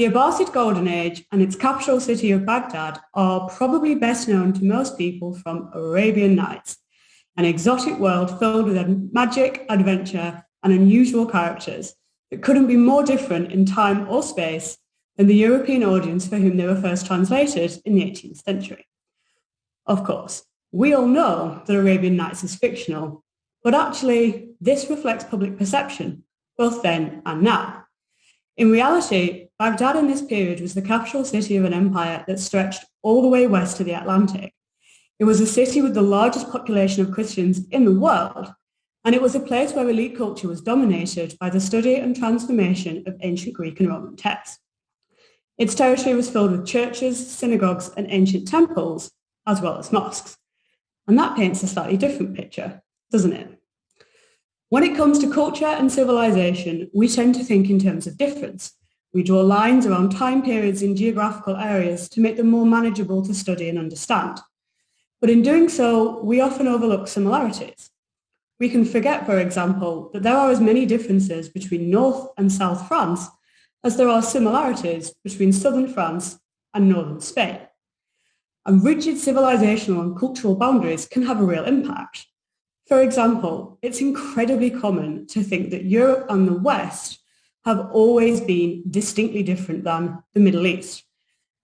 The Abbasid Golden Age and its capital city of Baghdad are probably best known to most people from Arabian Nights, an exotic world filled with magic, adventure, and unusual characters that couldn't be more different in time or space than the European audience for whom they were first translated in the 18th century. Of course, we all know that Arabian Nights is fictional, but actually this reflects public perception, both then and now. In reality, Baghdad in this period was the capital city of an empire that stretched all the way west to the Atlantic. It was a city with the largest population of Christians in the world, and it was a place where elite culture was dominated by the study and transformation of ancient Greek and Roman texts. Its territory was filled with churches, synagogues, and ancient temples, as well as mosques. And that paints a slightly different picture, doesn't it? When it comes to culture and civilization, we tend to think in terms of difference. We draw lines around time periods in geographical areas to make them more manageable to study and understand. But in doing so, we often overlook similarities. We can forget, for example, that there are as many differences between North and South France as there are similarities between Southern France and Northern Spain. And rigid civilizational and cultural boundaries can have a real impact. For example, it's incredibly common to think that Europe and the West have always been distinctly different than the Middle East.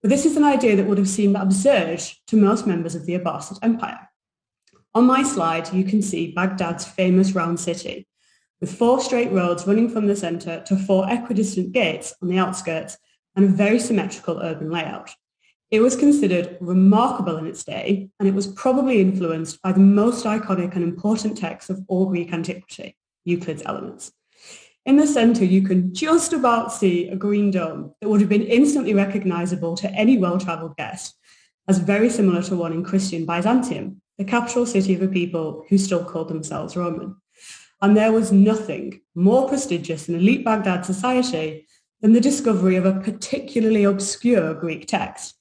But this is an idea that would have seemed absurd to most members of the Abbasid Empire. On my slide, you can see Baghdad's famous round city, with four straight roads running from the centre to four equidistant gates on the outskirts and a very symmetrical urban layout. It was considered remarkable in its day, and it was probably influenced by the most iconic and important text of all Greek antiquity, Euclid's Elements. In the centre, you can just about see a green dome that would have been instantly recognisable to any well-travelled guest as very similar to one in Christian Byzantium, the capital city of a people who still called themselves Roman. And there was nothing more prestigious in elite Baghdad society than the discovery of a particularly obscure Greek text.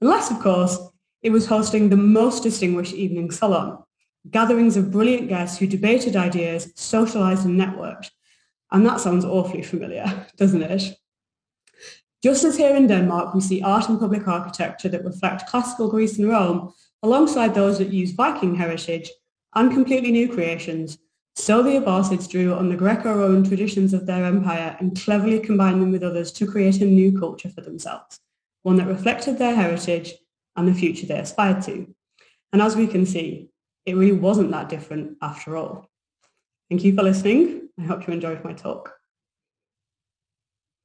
Unless, of course, it was hosting the most distinguished evening salon, gatherings of brilliant guests who debated ideas, socialized and networked. And that sounds awfully familiar, doesn't it? Just as here in Denmark, we see art and public architecture that reflect classical Greece and Rome, alongside those that use Viking heritage and completely new creations, so the Abbasids drew on the Greco-Roman traditions of their empire and cleverly combined them with others to create a new culture for themselves one that reflected their heritage and the future they aspired to. And as we can see, it really wasn't that different after all. Thank you for listening. I hope you enjoyed my talk.